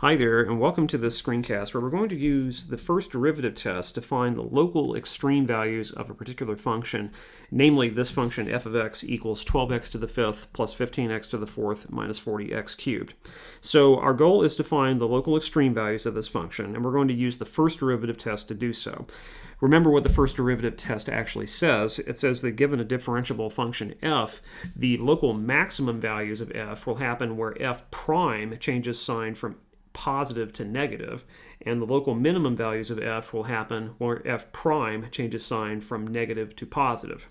Hi there, and welcome to this screencast where we're going to use the first derivative test to find the local extreme values of a particular function, namely this function f of x equals 12x to the fifth plus 15x to the fourth minus 40x cubed. So our goal is to find the local extreme values of this function, and we're going to use the first derivative test to do so. Remember what the first derivative test actually says. It says that given a differentiable function f, the local maximum values of f will happen where f prime changes sign from positive to negative, and the local minimum values of f will happen where f prime changes sign from negative to positive.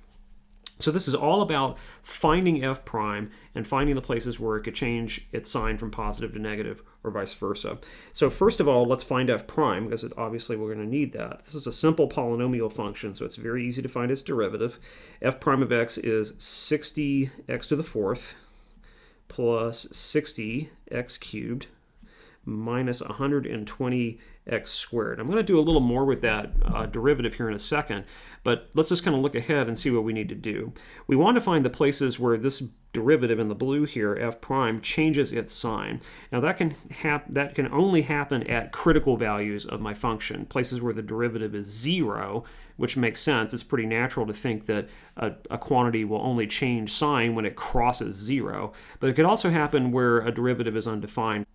So this is all about finding f prime and finding the places where it could change its sign from positive to negative or vice versa. So first of all, let's find f prime because obviously we're going to need that. This is a simple polynomial function, so it's very easy to find its derivative. f prime of x is 60x to the fourth plus 60x cubed minus 120x squared. I'm going to do a little more with that uh, derivative here in a second, but let's just kind of look ahead and see what we need to do. We want to find the places where this derivative in the blue here, f prime, changes its sign. Now that can, that can only happen at critical values of my function, places where the derivative is zero, which makes sense. It's pretty natural to think that a, a quantity will only change sign when it crosses zero, but it could also happen where a derivative is undefined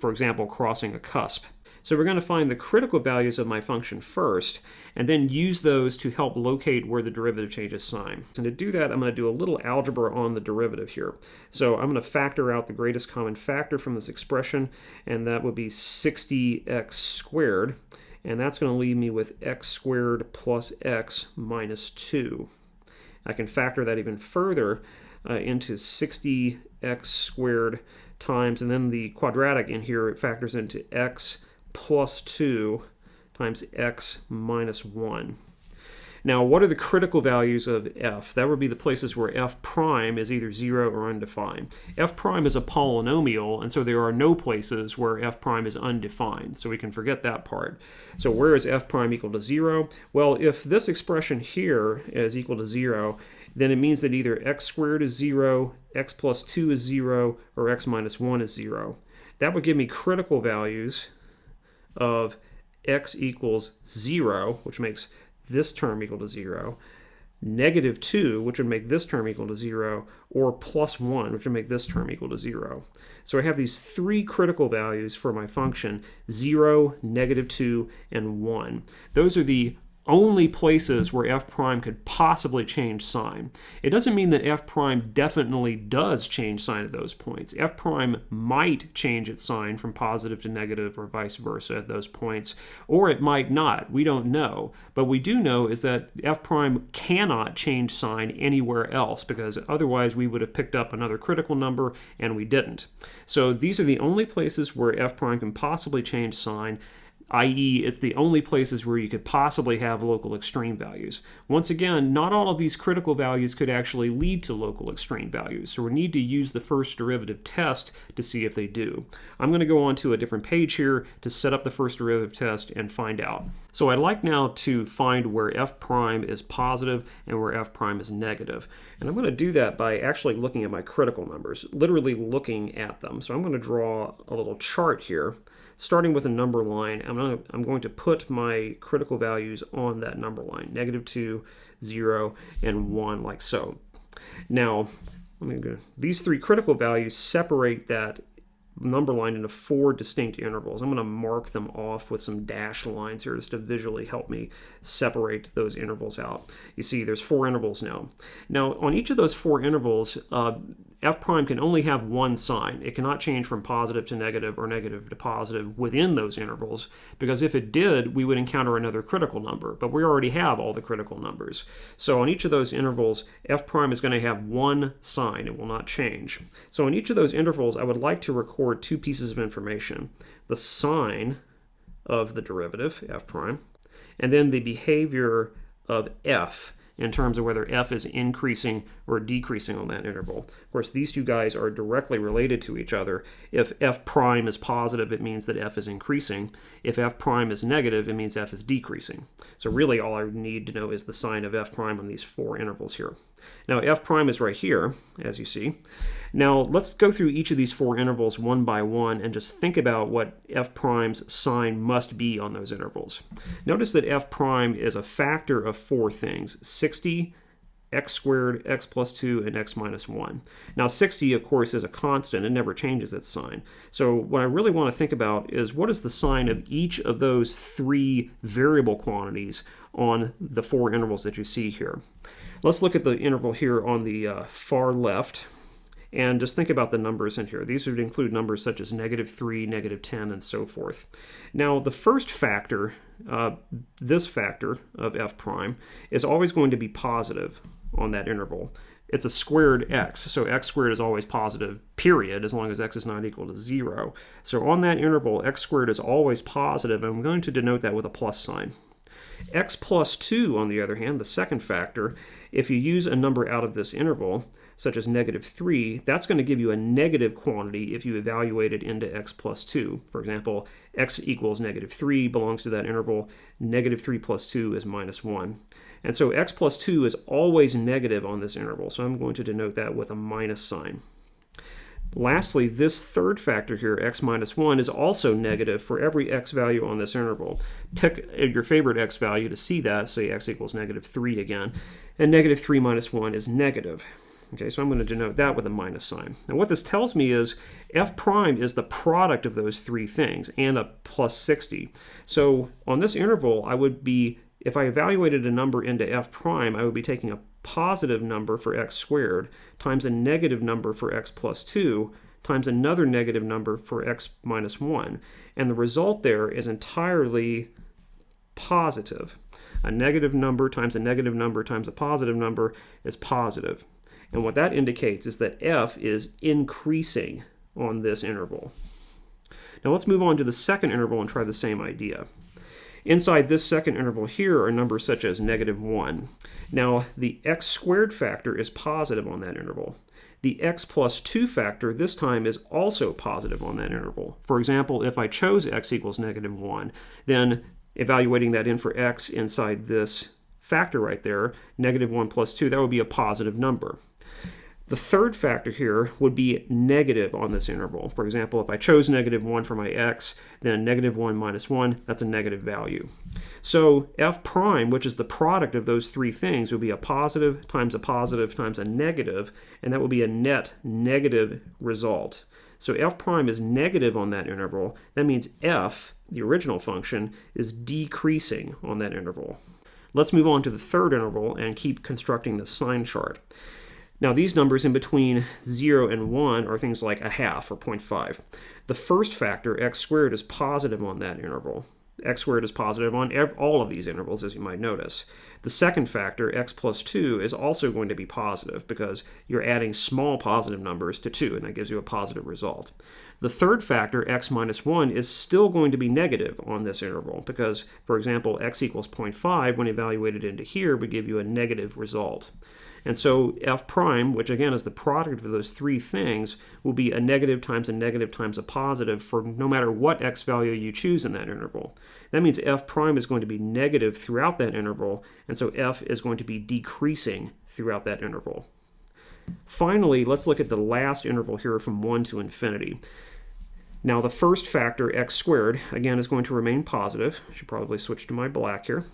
for example, crossing a cusp. So we're going to find the critical values of my function first, and then use those to help locate where the derivative changes sign. And to do that, I'm going to do a little algebra on the derivative here. So I'm going to factor out the greatest common factor from this expression, and that would be 60x squared. And that's going to leave me with x squared plus x minus 2. I can factor that even further uh, into 60x squared times, and then the quadratic in here, it factors into x plus 2 times x minus 1. Now, what are the critical values of f? That would be the places where f prime is either 0 or undefined. f prime is a polynomial, and so there are no places where f prime is undefined, so we can forget that part. So where is f prime equal to 0? Well, if this expression here is equal to 0, then it means that either x squared is 0, x plus 2 is 0, or x minus 1 is 0. That would give me critical values of x equals 0, which makes this term equal to 0, negative 2, which would make this term equal to 0, or plus 1, which would make this term equal to 0. So I have these three critical values for my function, 0, negative 2, and 1. Those are the only places where f prime could possibly change sign. It doesn't mean that f prime definitely does change sign at those points. f prime might change its sign from positive to negative or vice versa at those points, or it might not. We don't know. But we do know is that f prime cannot change sign anywhere else because otherwise we would have picked up another critical number and we didn't. So these are the only places where f prime can possibly change sign i.e. it's the only places where you could possibly have local extreme values. Once again, not all of these critical values could actually lead to local extreme values, so we need to use the first derivative test to see if they do. I'm going to go on to a different page here to set up the first derivative test and find out. So I'd like now to find where f prime is positive and where f prime is negative. And I'm going to do that by actually looking at my critical numbers, literally looking at them. So I'm going to draw a little chart here starting with a number line, I'm, gonna, I'm going to put my critical values on that number line, negative 2, 0, and 1, like so. Now, go, these three critical values separate that number line into four distinct intervals. I'm going to mark them off with some dashed lines here just to visually help me separate those intervals out. You see there's four intervals now. Now on each of those four intervals, uh, f prime can only have one sign. It cannot change from positive to negative or negative to positive within those intervals because if it did, we would encounter another critical number, but we already have all the critical numbers. So on each of those intervals, f prime is going to have one sign. It will not change. So in each of those intervals, I would like to record two pieces of information. The sign of the derivative, f prime, and then the behavior of f in terms of whether f is increasing or decreasing on that interval. Of course, these two guys are directly related to each other. If f prime is positive, it means that f is increasing. If f prime is negative, it means f is decreasing. So really all I need to know is the sign of f prime on these four intervals here. Now f prime is right here, as you see. Now let's go through each of these four intervals one by one and just think about what f prime's sign must be on those intervals. Notice that f prime is a factor of four things, 60, x squared, x plus 2, and x minus 1. Now 60, of course, is a constant. It never changes its sign. So what I really want to think about is what is the sign of each of those three variable quantities on the four intervals that you see here. Let's look at the interval here on the uh, far left and just think about the numbers in here. These would include numbers such as negative 3, negative 10, and so forth. Now, the first factor, uh, this factor of f prime, is always going to be positive on that interval. It's a squared x, so x squared is always positive, period, as long as x is not equal to 0. So on that interval, x squared is always positive, and I'm going to denote that with a plus sign. X plus 2, on the other hand, the second factor, if you use a number out of this interval, such as negative 3, that's going to give you a negative quantity if you evaluate it into x plus 2. For example, x equals negative 3 belongs to that interval. Negative 3 plus 2 is minus 1. And so x plus 2 is always negative on this interval, so I'm going to denote that with a minus sign. Lastly, this third factor here, x minus 1, is also negative for every x value on this interval. Pick your favorite x value to see that, say x equals negative 3 again, and negative 3 minus 1 is negative. Okay, so I'm going to denote that with a minus sign. Now what this tells me is f prime is the product of those three things and a plus 60. So on this interval, I would be if I evaluated a number into f prime, I would be taking a positive number for x squared times a negative number for x plus 2 times another negative number for x minus 1. And the result there is entirely positive. A negative number times a negative number times a positive number is positive. And what that indicates is that f is increasing on this interval. Now let's move on to the second interval and try the same idea. Inside this second interval here are numbers such as negative 1. Now, the x squared factor is positive on that interval. The x plus 2 factor this time is also positive on that interval. For example, if I chose x equals negative 1, then evaluating that in for x inside this factor right there, negative 1 plus 2, that would be a positive number. The third factor here would be negative on this interval. For example, if I chose negative 1 for my x, then negative 1 minus 1, that's a negative value. So f prime, which is the product of those three things, would be a positive times a positive times a negative, and that would be a net negative result. So f prime is negative on that interval. That means f, the original function, is decreasing on that interval. Let's move on to the third interval and keep constructing the sign chart. Now these numbers in between 0 and 1 are things like a half or 0.5. The first factor, x squared, is positive on that interval. x squared is positive on all of these intervals, as you might notice. The second factor, x plus 2, is also going to be positive because you're adding small positive numbers to 2, and that gives you a positive result. The third factor, x minus 1, is still going to be negative on this interval because, for example, x equals 0.5, when evaluated into here, would give you a negative result. And so f prime, which again is the product of those three things, will be a negative times a negative times a positive for no matter what x value you choose in that interval. That means f prime is going to be negative throughout that interval, and so f is going to be decreasing throughout that interval. Finally, let's look at the last interval here from 1 to infinity. Now the first factor, x squared, again is going to remain positive. I should probably switch to my black here.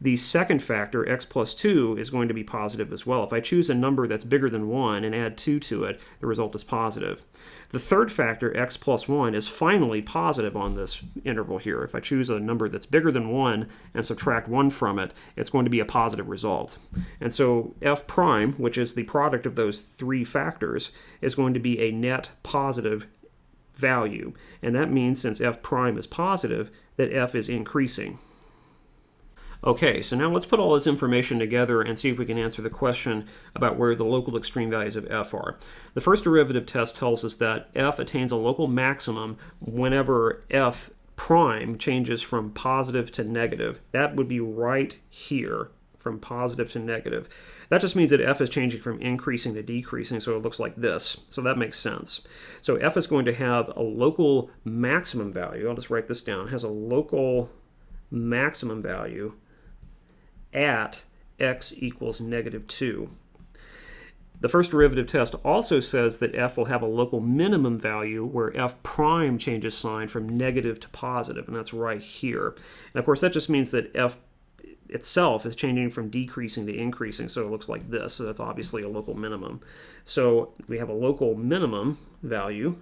The second factor, x plus 2, is going to be positive as well. If I choose a number that's bigger than 1 and add 2 to it, the result is positive. The third factor, x plus 1, is finally positive on this interval here. If I choose a number that's bigger than 1 and subtract 1 from it, it's going to be a positive result. And so f prime, which is the product of those three factors, is going to be a net positive value. And that means since f prime is positive, that f is increasing. Okay, so now let's put all this information together and see if we can answer the question about where the local extreme values of f are. The first derivative test tells us that f attains a local maximum whenever f prime changes from positive to negative. That would be right here, from positive to negative. That just means that f is changing from increasing to decreasing, so it looks like this. So that makes sense. So f is going to have a local maximum value. I'll just write this down. It has a local maximum value at x equals negative 2. The first derivative test also says that f will have a local minimum value where f prime changes sign from negative to positive, and that's right here. And of course, that just means that f itself is changing from decreasing to increasing, so it looks like this. So that's obviously a local minimum. So we have a local minimum value,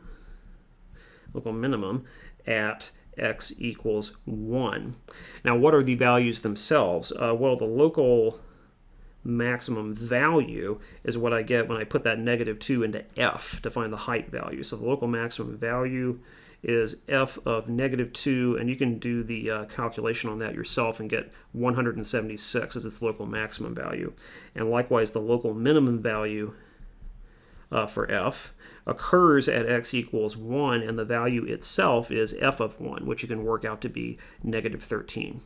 local minimum at x equals 1. Now, what are the values themselves? Uh, well, the local maximum value is what I get when I put that negative 2 into f to find the height value. So the local maximum value is f of negative 2, and you can do the uh, calculation on that yourself and get 176 as its local maximum value. And likewise, the local minimum value uh, for f occurs at x equals 1, and the value itself is f of 1, which you can work out to be negative 13.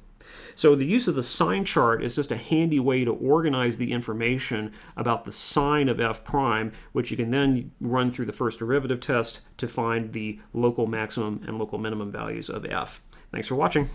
So the use of the sign chart is just a handy way to organize the information about the sign of f prime, which you can then run through the first derivative test to find the local maximum and local minimum values of f. Thanks for watching.